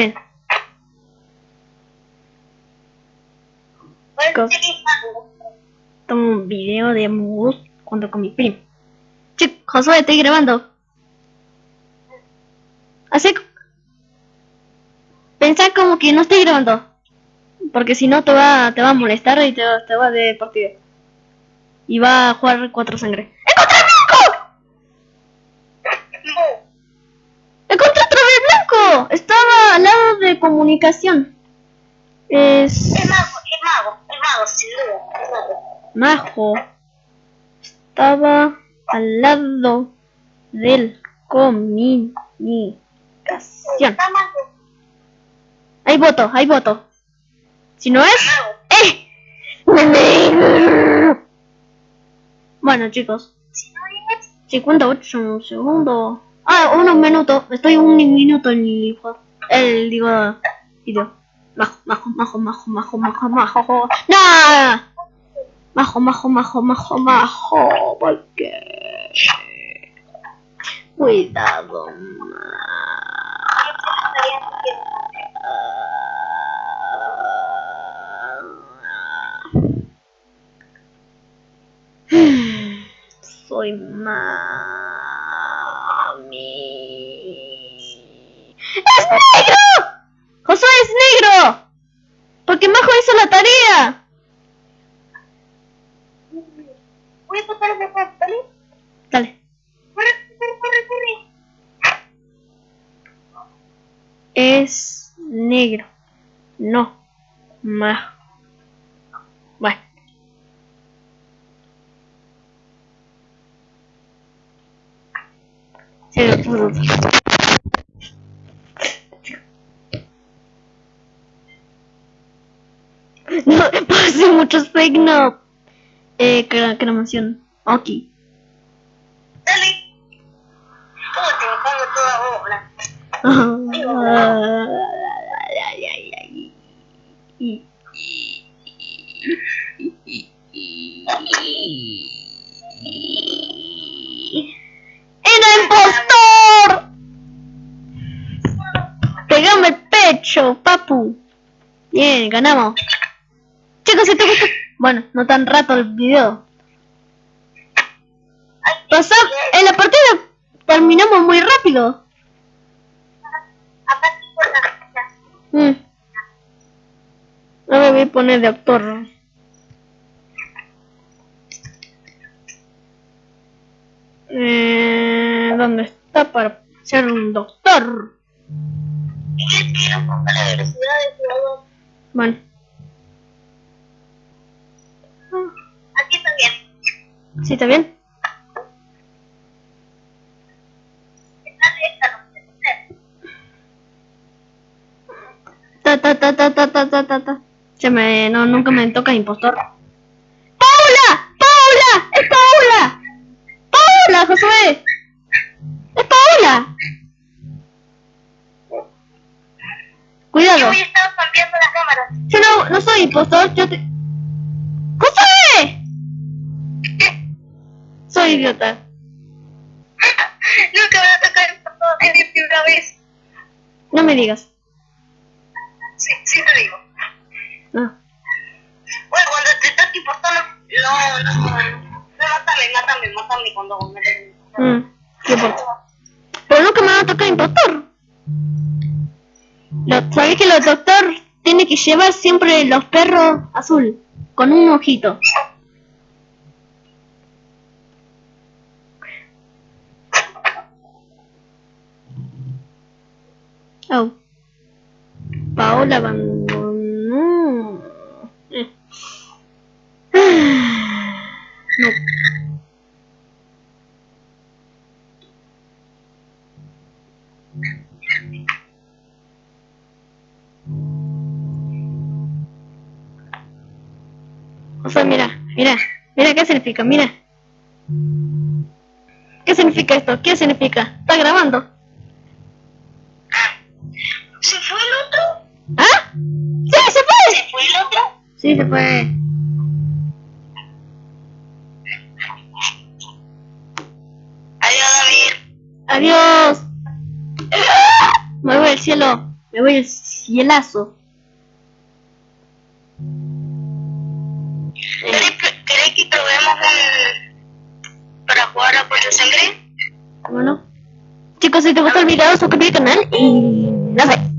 Ven. Chicos. Tomo un video de Among Us junto con mi primo. Chico, Josué, estoy grabando. Así. Pensá como que no estoy grabando. Porque si no te va, te va a molestar y te, te va de partida. Y va a jugar cuatro sangre. ¡Encontré comunicación. Es. El mago, el mago, el mago, sin duda, el mago. Majo. Estaba al lado del comunicación. Hay voto, hay voto. Si no es. ¡Eh! Bueno, chicos. Si no es, 58 segundos. Ah, unos minutos. Estoy un minuto en el. El, digo, video. Majo, majo, majo, majo, majo, majo, majo. ¡No! Majo, majo, majo, majo, majo. ¿Por qué? Cuidado, Soy mami. ¡Es negro! ¡Josué es negro! Porque Majo hizo la tarea. voy a tocar ese juego, ¿vale? Dale. Corre, corre, corre, corre. Es negro. No. Majo. Bueno. Sí, No, pasé muchos fake no. Eh, cre- cremación. Ok. Dale. ¿Cómo te pongo toda obra? Ay, ay, ay, ay. ¡Era impostor! Pegame el pecho, papu. Bien, ganamos. Bueno, no tan rato el video. Pasó... En la partida terminamos muy rápido. Mm. Ahora voy a poner de actor. Eh, ¿Dónde está para ser un doctor? Miguel, ¿Sí está bien? Ta, ta, ta, ta, ta, ta, ta, ta. Se me... No, nunca me toca impostor. ¡Paula! ¡Paula! ¡Es Paula! ¡Paula, Josué! ¡Es Paula! Cuidado. Yo voy a estar cambiando las cámaras. Yo no, no soy impostor, yo te... idiota. Nunca me va a tocar el mi primera vez. No me digas. Sí, sí te digo. No. Bueno, cuando te toque importando, no, no, no. No, mátame, mátame, mátame cuando me. Mm, ¿Qué importa? Pero nunca me va a tocar impostor. Lo, ¿Sabés que los doctor tiene que llevar siempre los perros azul? Con un ojito. Paola abandonó. Eh. No. O sea, mira, mira, mira qué significa, mira. ¿Qué significa esto? ¿Qué significa? Está grabando. ¿Se fue Sí, se fue. Adiós, David. Adiós. Mueve el cielo. Me voy al cielazo. ¿Queréis que probemos un... para jugar a Pollo Sangre? bueno. Chicos, si te gustó el video, suscríbete al canal y no sé.